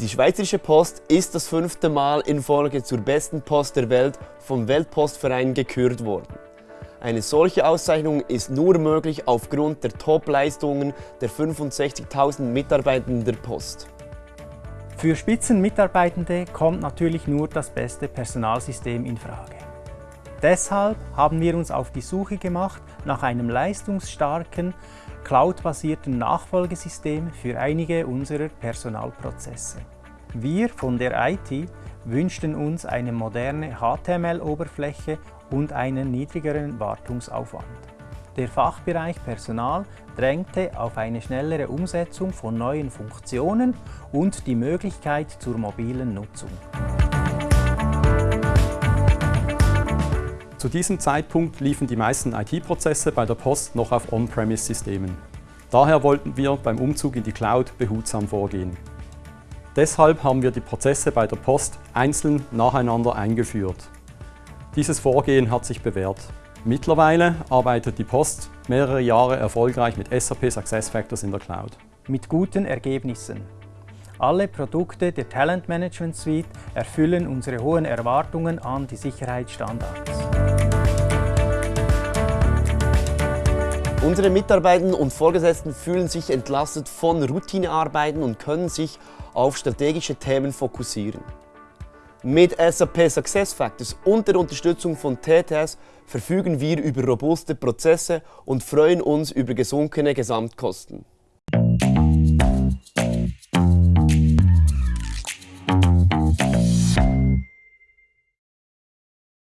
Die Schweizerische Post ist das fünfte Mal in Folge zur besten Post der Welt vom Weltpostverein gekürt worden. Eine solche Auszeichnung ist nur möglich aufgrund der Top-Leistungen der 65.000 Mitarbeitenden der Post. Für Spitzenmitarbeitende kommt natürlich nur das beste Personalsystem in Frage. Deshalb haben wir uns auf die Suche gemacht nach einem leistungsstarken, cloud-basierten Nachfolgesystem für einige unserer Personalprozesse. Wir von der IT wünschten uns eine moderne HTML-Oberfläche und einen niedrigeren Wartungsaufwand. Der Fachbereich Personal drängte auf eine schnellere Umsetzung von neuen Funktionen und die Möglichkeit zur mobilen Nutzung. Zu diesem Zeitpunkt liefen die meisten IT-Prozesse bei der Post noch auf On-Premise-Systemen. Daher wollten wir beim Umzug in die Cloud behutsam vorgehen. Deshalb haben wir die Prozesse bei der Post einzeln nacheinander eingeführt. Dieses Vorgehen hat sich bewährt. Mittlerweile arbeitet die Post mehrere Jahre erfolgreich mit SAP SuccessFactors in der Cloud. Mit guten Ergebnissen. Alle Produkte der Talent Management Suite erfüllen unsere hohen Erwartungen an die Sicherheitsstandards. Unsere Mitarbeitenden und Vorgesetzten fühlen sich entlastet von Routinearbeiten und können sich auf strategische Themen fokussieren. Mit SAP SuccessFactors und der Unterstützung von TTS verfügen wir über robuste Prozesse und freuen uns über gesunkene Gesamtkosten.